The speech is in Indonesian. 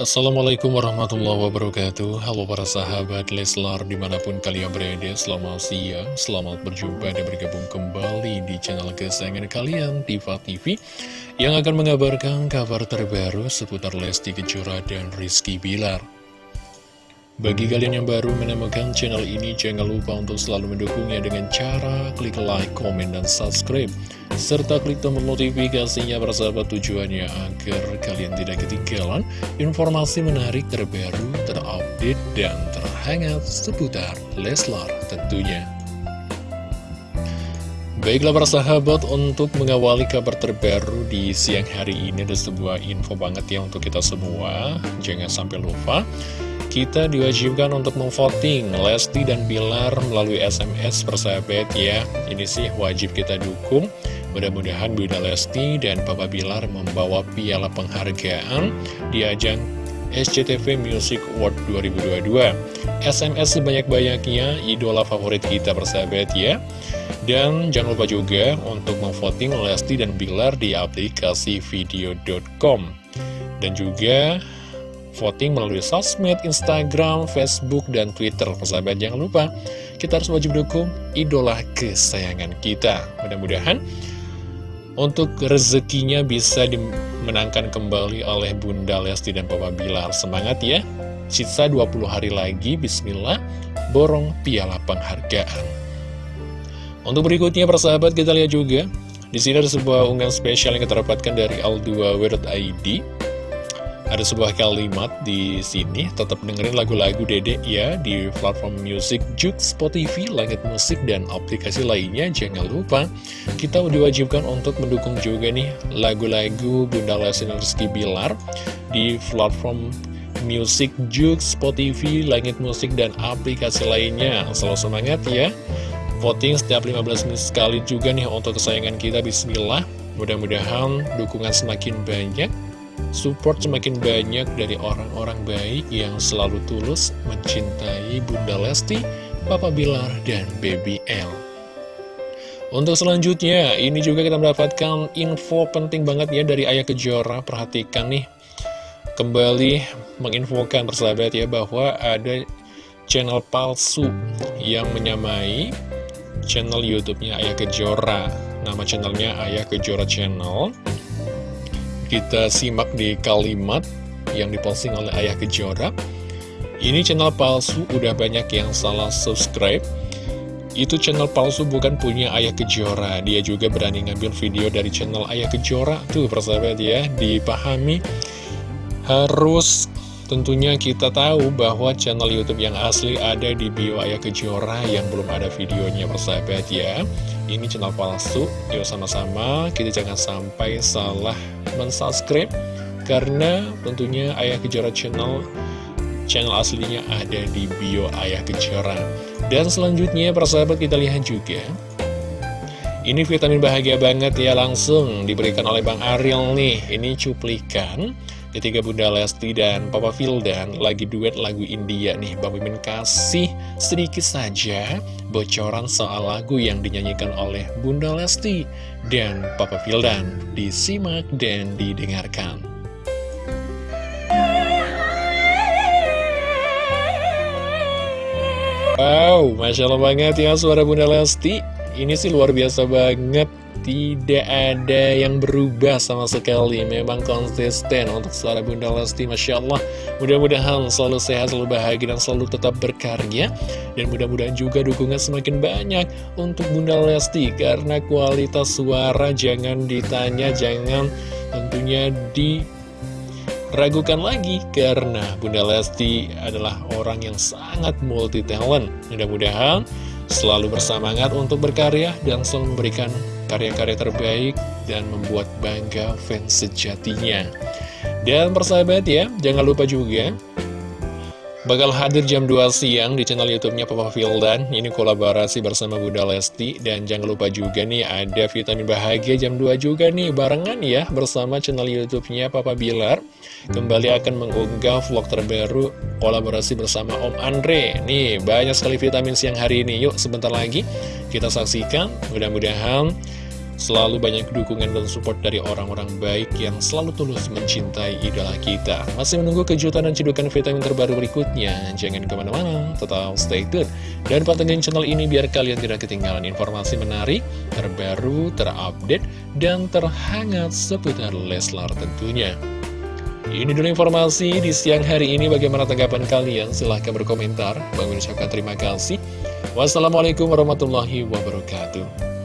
Assalamualaikum warahmatullahi wabarakatuh. Halo para sahabat Leslar di mana pun kalian berada Selamat siang, selamat berjumpa dan bergabung kembali di channel kesayangan kalian Tifa TV Yang akan mengabarkan kabar terbaru seputar Lesti Kejora dan Rizky Bilar bagi kalian yang baru menemukan channel ini, jangan lupa untuk selalu mendukungnya dengan cara klik like, komen, dan subscribe. Serta klik tombol notifikasinya bersahabat tujuannya agar kalian tidak ketinggalan informasi menarik terbaru, terupdate, dan terhangat seputar Leslar tentunya. Baiklah para sahabat, untuk mengawali kabar terbaru di siang hari ini ada sebuah info banget ya untuk kita semua. Jangan sampai lupa kita diwajibkan untuk memvoting Lesti dan Bilar melalui SMS persahabat ya. Ini sih wajib kita dukung. Mudah-mudahan Bunda Lesti dan Papa Bilar membawa piala penghargaan di ajang SCTV Music Award 2022 SMS sebanyak-banyaknya idola favorit kita persahabat ya. Dan jangan lupa juga untuk memvoting Lesti dan Bilar di aplikasi video.com Dan juga voting melalui sosmed, Instagram, Facebook, dan Twitter. Persahabat jangan lupa, kita harus wajib dukung idola kesayangan kita. Mudah-mudahan untuk rezekinya bisa dimenangkan kembali oleh Bunda Lesti dan Papa Bilar. Semangat ya! Sisa 20 hari lagi, Bismillah, borong piala penghargaan. Untuk berikutnya, persahabat, kita lihat juga. Di sini ada sebuah unggahan spesial yang kita dapatkan dari Al2W.id ada sebuah kalimat di sini, tetap dengerin lagu-lagu Dede ya di platform musik Juk, Spotify, Langit Musik, dan aplikasi lainnya. Jangan lupa, kita diwajibkan untuk mendukung juga nih lagu-lagu Bunda Lesti Rizky Bilar di platform musik Juk, Spotify, Langit Musik, dan aplikasi lainnya. Selalu semangat ya! Voting setiap 15 menit sekali juga nih untuk kesayangan kita, Bismillah. Mudah-mudahan dukungan semakin banyak support semakin banyak dari orang-orang baik yang selalu tulus mencintai Bunda Lesti, Papa Bilar, dan Baby L. Untuk selanjutnya, ini juga kita mendapatkan info penting banget ya dari Ayah Kejora. Perhatikan nih, kembali menginfokan persahabat ya bahwa ada channel palsu yang menyamai channel YouTube-nya Ayah Kejora. Nama channelnya Ayah Kejora Channel. Kita simak di kalimat yang diposting oleh Ayah Kejora. Ini channel palsu, udah banyak yang salah subscribe. Itu channel palsu bukan punya Ayah Kejora. Dia juga berani ngambil video dari channel Ayah Kejora. Tuh persahabat ya, dipahami. Harus tentunya kita tahu bahwa channel Youtube yang asli ada di bio Ayah Kejora yang belum ada videonya persahabat ya. Ini channel palsu, yuk sama-sama. Kita jangan sampai salah mensubscribe karena tentunya Ayah Kejora Channel channel aslinya ada di bio Ayah Kejora. Dan selanjutnya persahabat kita lihat juga. Ini vitamin bahagia banget ya langsung diberikan oleh Bang Ariel nih. Ini cuplikan Ketika Bunda Lesti dan Papa Vildan lagi duet lagu India nih, Bang Mimin kasih sedikit saja bocoran soal lagu yang dinyanyikan oleh Bunda Lesti dan Papa Vildan. Disimak dan didengarkan. Wow, Masya Allah banget ya suara Bunda Lesti. Ini sih luar biasa banget tidak ada yang berubah sama sekali. Memang konsisten untuk suara Bunda Lesti Masya Allah. Mudah-mudahan selalu sehat, selalu bahagia, dan selalu tetap berkarya. Dan mudah-mudahan juga dukungan semakin banyak untuk Bunda Lesti. Karena kualitas suara jangan ditanya, jangan tentunya diragukan lagi. Karena Bunda Lesti adalah orang yang sangat multi talent Mudah-mudahan selalu bersemangat untuk berkarya dan selalu memberikan karya-karya terbaik dan membuat bangga fans sejatinya. Dan persahabat ya, jangan lupa juga bakal hadir jam 2 siang di channel YouTube-nya Papa Vildan. Ini kolaborasi bersama Bunda Lesti dan jangan lupa juga nih ada vitamin bahagia jam 2 juga nih barengan ya bersama channel YouTube-nya Papa Bilar. Kembali akan mengunggah vlog terbaru kolaborasi bersama Om Andre. Nih, banyak sekali vitamin siang hari ini. Yuk sebentar lagi kita saksikan. Mudah-mudahan Selalu banyak dukungan dan support dari orang-orang baik yang selalu tulus mencintai idola kita. Masih menunggu kejutan dan cedukan vitamin terbaru berikutnya. Jangan ke mana-mana, tetap stay tune. Dan pantengin channel ini biar kalian tidak ketinggalan informasi menarik, terbaru, terupdate, dan terhangat seputar Leslar tentunya. Ini dulu informasi di siang hari ini. Bagaimana tanggapan kalian? Silahkan berkomentar. Bang ucapkan terima kasih. Wassalamualaikum warahmatullahi wabarakatuh.